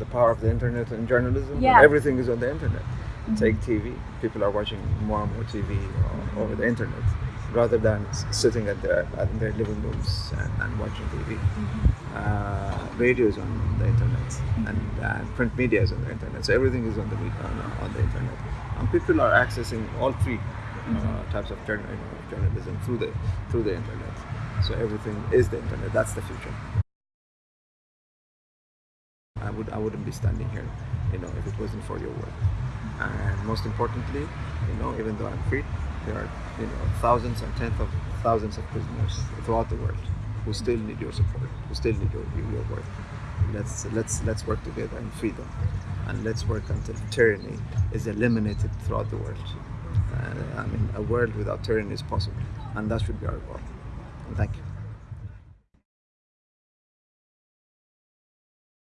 the power of the internet and journalism. Yeah. Everything is on the internet. Take TV. People are watching more and more TV o- over the internet rather than sitting at their at their living rooms and, and watching TV. Uh, radio is on the internet and uh, print media is on the internet. So everything is on the on, on the internet, and people are accessing all three uh, types of journal, you know, journalism through the through the internet. So everything is the internet. That's the future. I would I wouldn't be standing here, you know, if it wasn't for your work. And most importantly, you know, even though I'm free, there are you know thousands and tens of thousands of prisoners throughout the world who still need your support, who still need your, your work. Let's let's let's work together in freedom, and let's work until tyranny is eliminated throughout the world. Uh, I mean, a world without tyranny is possible, and that should be our goal. And thank you.